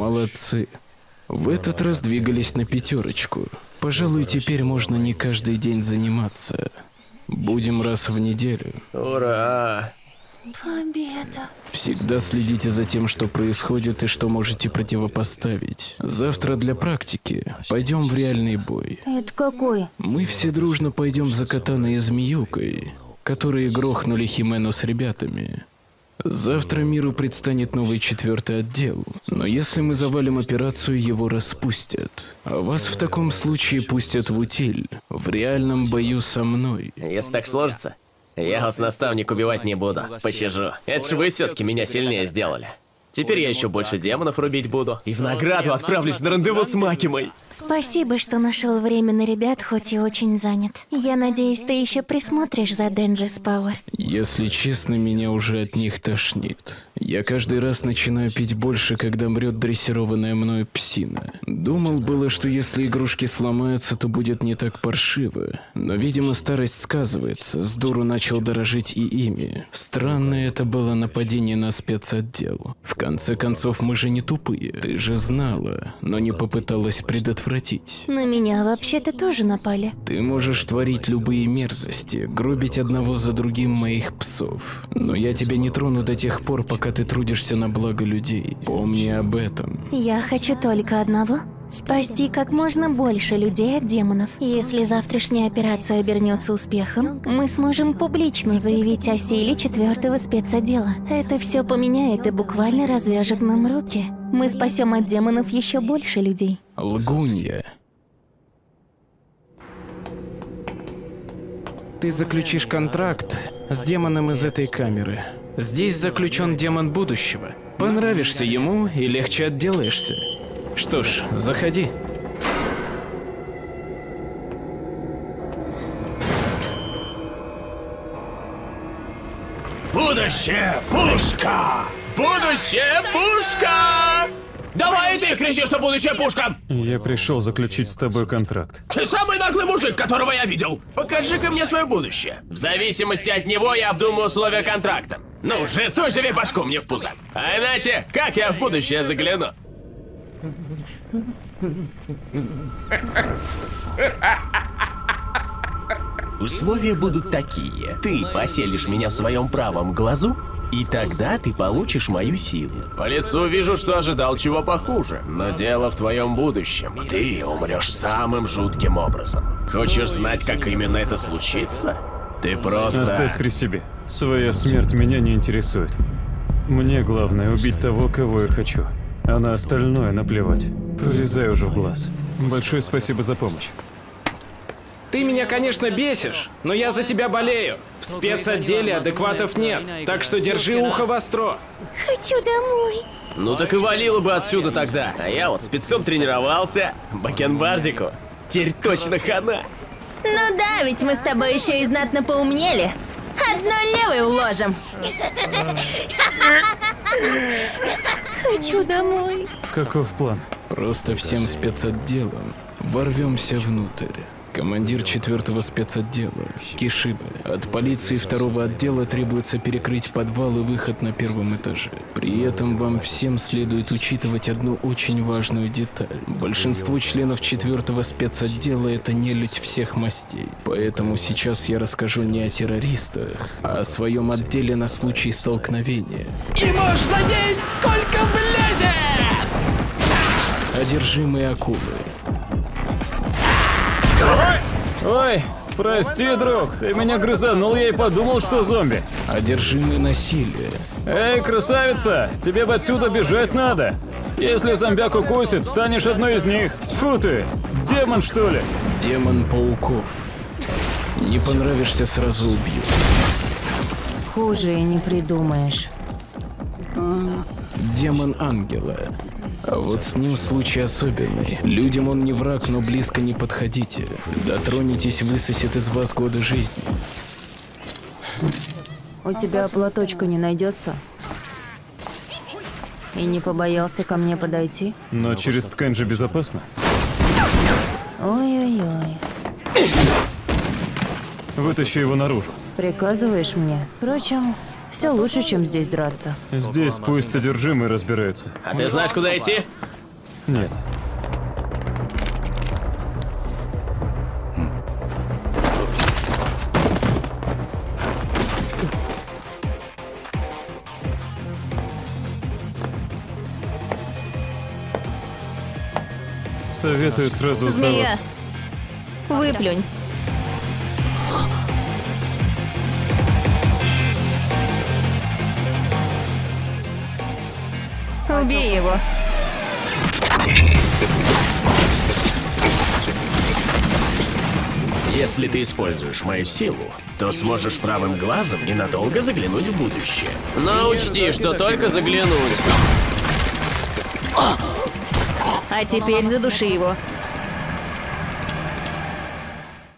Молодцы. В этот раз двигались на пятерочку. Пожалуй, теперь можно не каждый день заниматься. Будем раз в неделю. Ура! Победа. Всегда следите за тем, что происходит и что можете противопоставить. Завтра для практики пойдем в реальный бой. Это какой? Мы все дружно пойдем за Катаной и Змеюкой, которые грохнули Химену с ребятами. Завтра миру предстанет новый четвертый отдел, но если мы завалим операцию, его распустят. А вас в таком случае пустят в утиль, в реальном бою со мной. Если так сложится, я вас, наставник, убивать не буду. Посижу. Это же вы все-таки меня сильнее сделали. Теперь я еще больше демонов рубить буду. И в награду отправлюсь на рандеву с Макимой. Спасибо, что нашел время на ребят, хоть и очень занят. Я надеюсь, ты еще присмотришь за Денджис Пауэр. Если честно, меня уже от них тошнит. Я каждый раз начинаю пить больше, когда мрет дрессированная мною псина. Думал было, что если игрушки сломаются, то будет не так паршиво. Но, видимо, старость сказывается. С дуру начал дорожить и ими. Странное это было нападение на спецотдел. В конце концов, мы же не тупые. Ты же знала, но не попыталась предотвратить. На меня вообще-то тоже напали. Ты можешь творить любые мерзости, гробить одного за другим моих псов. Но я тебя не трону до тех пор, пока ты трудишься на благо людей. Помни об этом. Я хочу только одного. Спасти как можно больше людей от демонов. Если завтрашняя операция обернется успехом, мы сможем публично заявить о силе четвертого спецотдела. Это все поменяет и буквально развяжет нам руки. Мы спасем от демонов еще больше людей. Лгунья. Ты заключишь контракт с демоном из этой камеры. Здесь заключен демон будущего. Понравишься ему и легче отделаешься. Что ж, заходи. Будущее пушка! Будущее пушка! Давай и ты кричи, что будущее пушка! Я пришел заключить с тобой контракт. Ты самый наглый мужик, которого я видел! Покажи-ка мне свое будущее. В зависимости от него я обдумаю условия контракта. Ну же, живи башку мне в пузо. А иначе, как я в будущее загляну? Условия будут такие. Ты поселишь меня в своем правом глазу, и тогда ты получишь мою силу. По лицу вижу, что ожидал чего похуже. Но дело в твоем будущем. Ты умрешь самым жутким образом. Хочешь знать, как именно это случится? Ты просто... Оставь при себе. Своя смерть меня не интересует. Мне главное убить того, кого я хочу. А на остальное наплевать. Полезай уже в глаз. Большое спасибо за помощь. Ты меня, конечно, бесишь, но я за тебя болею. В спецотделе адекватов нет, так что держи ухо востро. Хочу домой. Ну так и валило бы отсюда тогда. А я вот спецом тренировался. Бакенбардику. Теперь точно хана. Ну да, ведь мы с тобой еще и знатно поумнели. Одной левой уложим. Хочу домой. Каков план? Просто всем спецотделом ворвемся внутрь. Командир четвертого спецотдела, Кишиба. От полиции второго отдела требуется перекрыть подвал и выход на первом этаже. При этом вам всем следует учитывать одну очень важную деталь. Большинство членов четвертого спецотдела это нелюдь всех мастей. Поэтому сейчас я расскажу не о террористах, а о своем отделе на случай столкновения. И можно есть сколько влезет! Одержимые акулы. Ой, прости, друг, ты меня грызанул, я и подумал, что зомби. Одержимые насилие. Эй, красавица, тебе бы отсюда бежать надо. Если зомбяк укусит, станешь одной из них. Тьфу ты, демон что ли? Демон пауков. Не понравишься, сразу убью. Хуже и не придумаешь. Демон ангела. А вот с ним случай особенный. Людям он не враг, но близко не подходите. Дотронетесь, высосет из вас годы жизни. У тебя платочка не найдется? И не побоялся ко мне подойти? Но через ткань же безопасно. Ой-ой-ой. Вытащи его наружу. Приказываешь мне? Впрочем, все лучше, чем здесь драться. Здесь пусть одержимые разбираются. А ты знаешь, куда идти? Нет. Советую сразу Змея, сдаваться. выплюнь. Убей его. Если ты используешь мою силу, то сможешь правым глазом ненадолго заглянуть в будущее. Но учти, что только заглянуть. А теперь задуши его.